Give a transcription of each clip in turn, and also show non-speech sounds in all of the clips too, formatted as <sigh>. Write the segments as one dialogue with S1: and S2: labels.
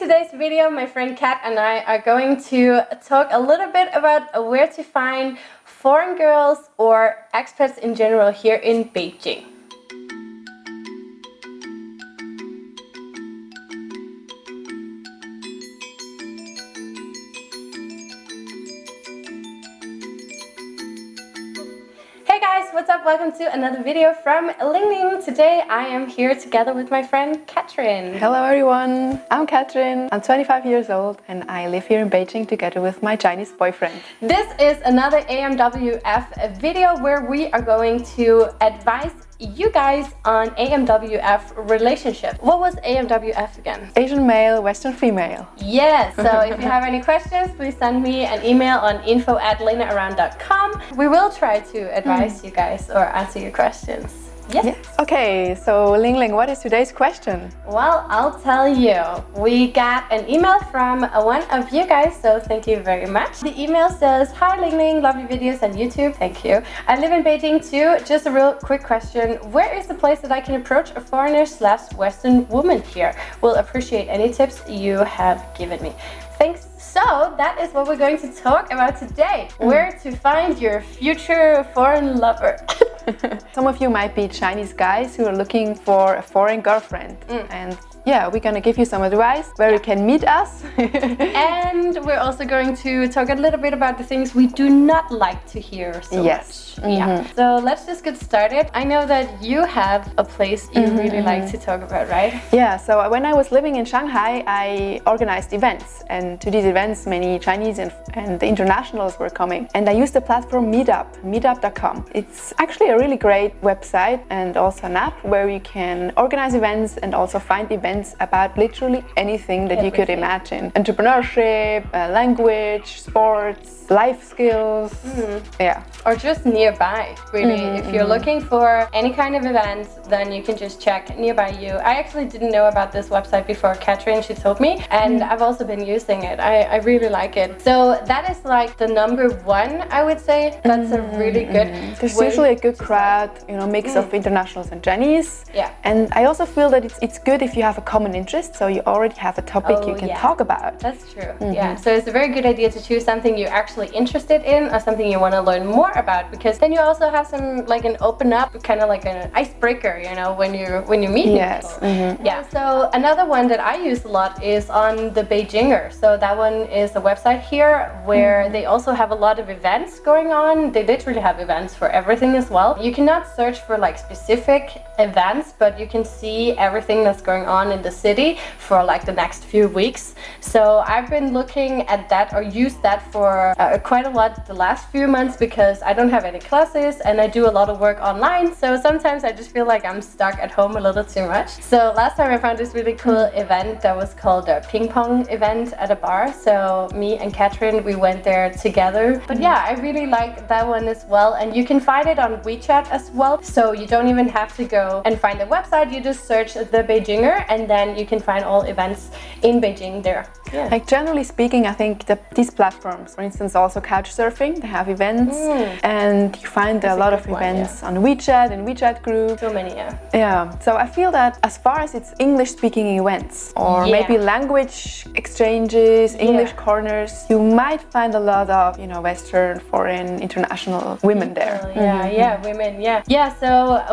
S1: today's video, my friend Kat and I are going to talk a little bit about where to find foreign girls or expats in general here in Beijing. What's up? Welcome to another video from Ling Ling. Today I am here together with my friend Katrin.
S2: Hello everyone, I'm Katrin. I'm 25 years old and I live here in Beijing together with my Chinese boyfriend.
S1: This is another AMWF video where we are going to advise you guys on AMWF relationship. What was AMWF again?
S2: Asian male, Western female.
S1: Yes, so <laughs> if you have any questions, please send me an email on info at lenaaround.com. We will try to advise mm. you guys or answer your questions.
S2: Yes. Okay, so Ling Ling, what is today's question?
S1: Well, I'll tell you. We got an email from one of you guys, so thank you very much. The email says, Hi Ling Ling, love your videos on YouTube. Thank you. I live in Beijing too. Just a real quick question. Where is the place that I can approach a foreigner slash Western woman here? Will appreciate any tips you have given me. Thanks so that is what we're going to talk about today. Mm. Where to find your future foreign lover. <laughs> <laughs>
S2: Some of you might be Chinese guys who are looking for a foreign girlfriend mm. and yeah, we're gonna give you some advice where yeah. you can meet us. <laughs>
S1: and we're also going to talk a little bit about the things we do not like to hear so
S2: yes.
S1: much. Yeah. So let's just get started. I know that you have a place you mm -hmm. really like to talk about, right?
S2: Yeah, so when I was living in Shanghai, I organized events. And to these events, many Chinese and, and the internationals were coming. And I used the platform Meetup, meetup.com. It's actually a really great website and also an app where you can organize events and also find events about literally anything that Everything. you could imagine. Entrepreneurship, uh, language, sports, life skills, mm -hmm. yeah.
S1: Or just nearby, really. Mm -hmm. If you're mm-hmm. looking for any kind of events, then you can just check nearby you. I actually didn't know about this website before Katrin, she told me, and mm -hmm. I've also been using it. I, I really like it. So that is like the number one, I would say. That's a really good
S2: mm-hmm. There's usually a good crowd, you know, mix of mm. internationals and Chinese.
S1: Yeah.
S2: And I also feel that it's, it's good if you have a common interest, so you already have a topic oh, you can
S1: yeah.
S2: talk about.
S1: That's true, yeah. So it's a very good idea to choose something you're actually interested in or something you want to learn more about because then you also have some like an open up, kind of like an icebreaker, you know, when you when you meet
S2: yes.
S1: people. Mm -hmm. Yeah, so another one that I use a lot is on the Beijinger. So that one is a website here where mm -hmm. they also have a lot of events going on. They literally have events for everything as well. You cannot search for like specific events, but you can see everything that's going on in the city for like the next few weeks. So I've been looking at that or used that for uh, quite a lot the last few months because I don't have any classes and I do a lot of work online. So sometimes I just feel like I'm stuck at home a little too much. So last time I found this really cool event that was called a ping pong event at a bar. So me and Katrin, we went there together. But yeah, I really like that one as well. And you can find it on WeChat as well. So you don't even have to go and find the website. You just search the Beijinger and then you can find all events in Beijing there.
S2: Yeah. Like generally speaking, I think that these platforms, for instance, also Couchsurfing, they have events mm. and you find That's a lot a of one, events yeah. on WeChat and WeChat group.
S1: So many, yeah.
S2: Yeah. So I feel that as far as it's English speaking events or yeah. maybe language exchanges, English corners, you might find a lot of, you know, Western, foreign, international women People, there.
S1: Yeah, mm -hmm. yeah, women, yeah. Yeah, so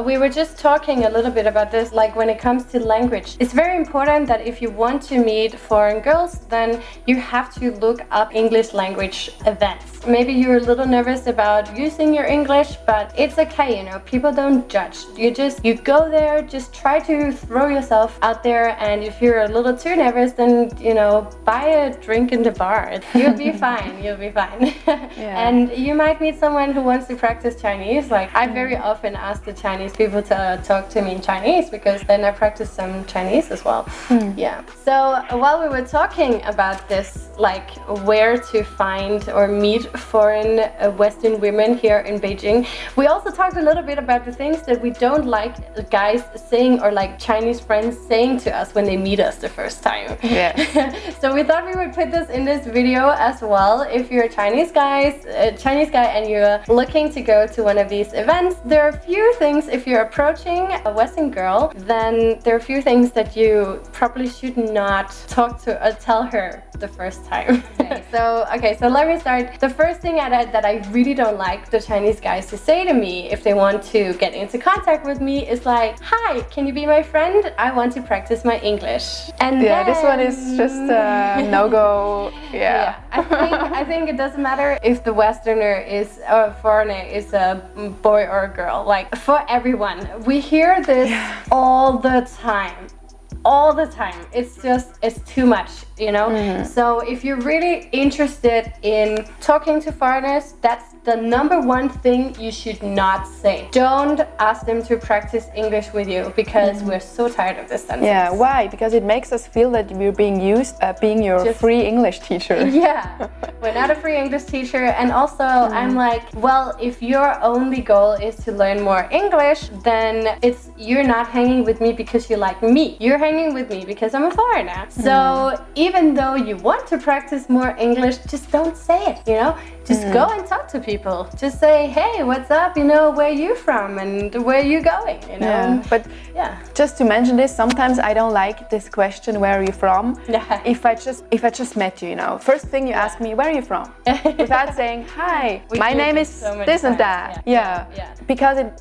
S1: we were just talking a little bit about this, like when it comes to language. It's very important that if you want to meet foreign girls, then you have to look up English language events. Maybe you're a little nervous about using your English, but it's okay, you know, people don't judge. You just, you go there, just try to throw yourself out there and if you're a little too nervous, then, you know, buy a drink in the bar. <laughs> You'll be <laughs> fine, you'll be fine. <laughs> yeah. And you might meet someone who wants to practice Chinese. Like, I very often ask the Chinese people to talk to me in Chinese because then I practice some Chinese as well. Hmm. Yeah. So while we were talking about this, like where to find or meet foreign uh, Western women here in Beijing. We also talked a little bit about the things that we don't like guys saying or like Chinese friends saying to us when they meet us the first time.
S2: Yeah. <laughs>
S1: so we thought we would put this in this video as well. If you're a Chinese guy, a Chinese guy and you're looking to go to one of these events, there are a few things if you're approaching a Western girl, then there are a few things that you probably should not talk to or tell her the first time. Okay, <laughs> so okay, so let me start. The first thing that I, that I really don't like the Chinese guys to say to me if they want to get into contact with me is like, "Hi, can you be my friend? I want to practice my English."
S2: And yeah, then, this one is just a <laughs> no go. Yeah. yeah.
S1: I think I think it doesn't matter if the Westerner is a foreigner is a boy or a girl. Like for everyone, we hear this yeah. all the time all the time it's just it's too much you know mm. so if you're really interested in talking to foreigners that's the number one thing you should not say don't ask them to practice english with you because mm. we're so tired of this sentence
S2: yeah why because it makes us feel that we're being used uh, being your just, free english teacher <laughs>
S1: yeah we're not a free english teacher and also mm. i'm like well if your only goal is to learn more english then it's you're not hanging with me because you like me you're hanging with me because i'm a foreigner so mm. Even though you want to practice more english just don't say it you know? Just mm. go and talk to people. Just say hey what's up? You know where you from and where you going? You know?
S2: Yeah. but yeah. just to mention this sometimes i don't like this question where are you from? Yeah. if i just if i just met you you know? First thing you ask me where are you from? <laughs> Without saying hi <laughs> we my name is so this and that. Yeah. yeah. Because it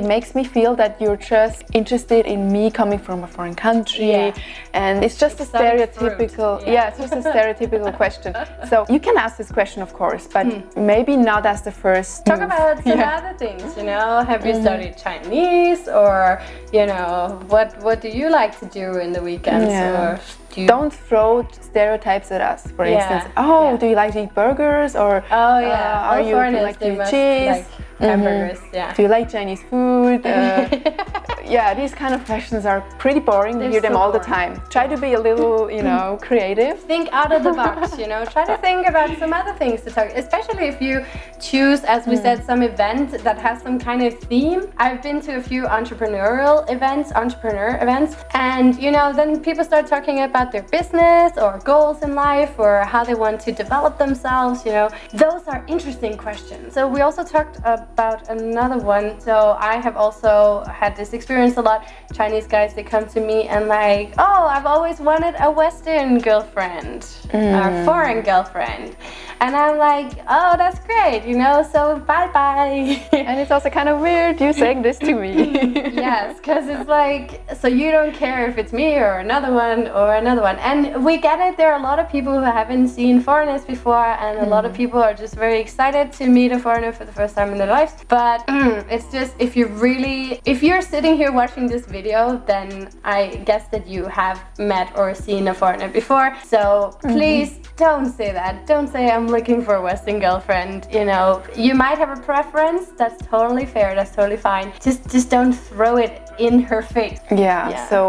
S2: it makes me feel that you're just interested in me coming from a foreign country and it's just Exotic a stereotypical yeah. yeah. it's just a stereotypical question so you can ask this question of course but mm. maybe not as the first
S1: talk move. about some yeah. other things you know have you mm. studied chinese or you know what what do you like to do in the weekends or
S2: do not throw stereotypes at us for instance oh do you like to eat burgers or
S1: oh yeah uh, are you, do you like to eat cheese like, hamburgers. Mm -hmm. Yeah.
S2: Do you like Chinese food? Uh, <laughs> yeah, these kind of questions are pretty boring. They're we hear them all boring. the time. Try to be a little, you know, creative.
S1: Think out of the box. <laughs> You know, try to think about some other things to talk. Especially if you choose, as we mm. said, some event that has some kind of theme. I've been to a few entrepreneurial events, entrepreneur events, and you know, then people start talking about their business or goals in life or how they want to develop themselves. You know, those are interesting questions. So we also talked about about another one. So I have also had this experience a lot. Chinese guys, they come to me and like, oh, I've always wanted a Western girlfriend mm. or foreign girlfriend. And I'm like, oh, that's great, you know, so bye-bye.
S2: and it's also kind of weird you saying this to me. <laughs>
S1: yes, because it's like, so you don't care if it's me or another one or another one. And we get it, there are a lot of people who haven't seen foreigners before and a mm. lot of mm. people are just very excited to meet a foreigner for the first time in their lives. But <clears throat> it's just, if you really, if you're sitting here watching this video, then I guess that you have met or seen a foreigner before. So mm-hmm. please mm -hmm. don't say that. Don't say I'm looking for a Western girlfriend, you know. You might have a preference, that's totally fair, that's totally fine. Just just don't throw it in her face.
S2: Yeah, yeah, so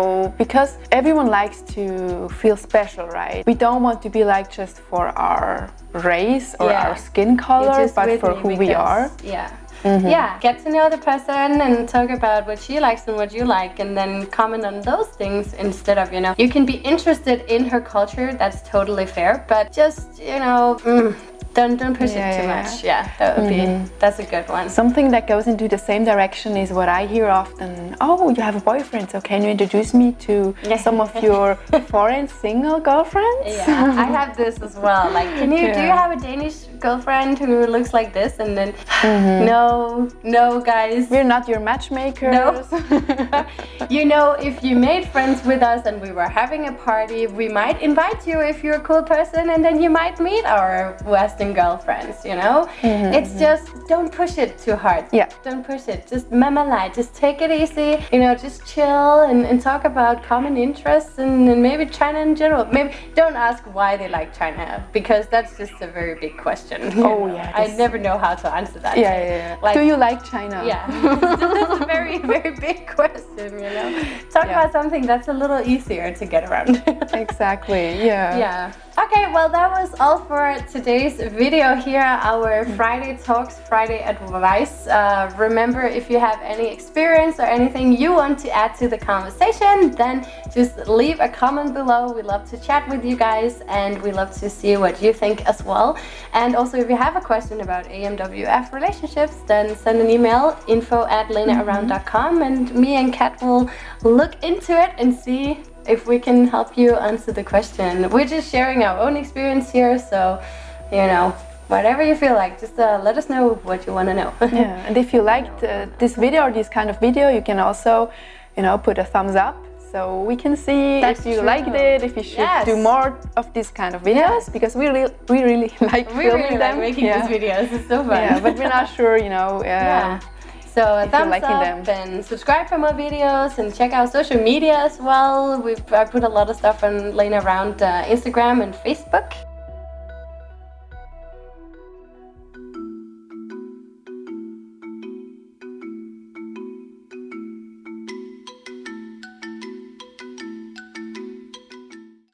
S2: because everyone likes to feel special, right? We don't want to be like just for our race or yeah. our skin color, but for who because, we are.
S1: Yeah. Mm -hmm. Yeah, get to know the person and talk about what she likes and what you like and then comment on those things instead of, you know, you can be interested in her culture, that's totally fair, but just, you know, mm, don't don't push yeah, it too yeah. much. Yeah, that would mm -hmm. be mm-hmm. that's a good one.
S2: Something that goes into the same direction is what I hear often. Oh, you have a boyfriend, so can you introduce me to some of your <laughs> foreign single girlfriends?
S1: Yeah, I have this as well. Like, can you yeah. do you have a Danish girlfriend who looks like this? And then mm -hmm. no, no, guys,
S2: we're not your matchmakers. No. <laughs>
S1: you know, if you made friends with us and we were having a party, we might invite you if you're a cool person, and then you might meet our West girlfriends, you know? Mm -hmm. It's just, don't push it too hard.
S2: Yeah.
S1: Don't push it. Just mama light. just take it easy, you know, just chill and, and talk about common interests and, and, maybe China in general. Maybe don't ask why they like China because that's just a very big question.
S2: Oh, yeah.
S1: I never know how to answer that.
S2: Yeah, yeah, yeah. Like, Do you like China?
S1: Yeah. <laughs> that's a very, very big question, you know? <gasps> Talk yeah. about something that's a little easier to get around. <laughs>
S2: exactly, yeah.
S1: Yeah. Okay, well that was all for today's video here, our Friday Talks, Friday Advice. Uh, remember, if you have any experience or anything you want to add to the conversation, then just leave a comment below. We love to chat with you guys and we love to see what you think as well. And also, if you have a question about AMWF relationships, then send an email, info at lenaround.com mm -hmm. and me and Kat will look into it and see if we can help you answer the question. We're just sharing our own experience here, so, you know, whatever you feel like, just uh, let us know what you want to know. <laughs>
S2: yeah, and if you liked uh, this video or this kind of video, you can also, you know, put a thumbs up so we can see That's if you true. liked it, if you should yes. do more of this kind of videos, because we really, we really <laughs> like we filming
S1: really
S2: them.
S1: Like making yeah. these videos, it's so fun.
S2: Yeah, but we're not sure, you know. <laughs> Uh, yeah.
S1: So thumbs up them. and subscribe for more videos and check out social media as well. We've I put a lot of stuff on Lena around uh, Instagram and Facebook.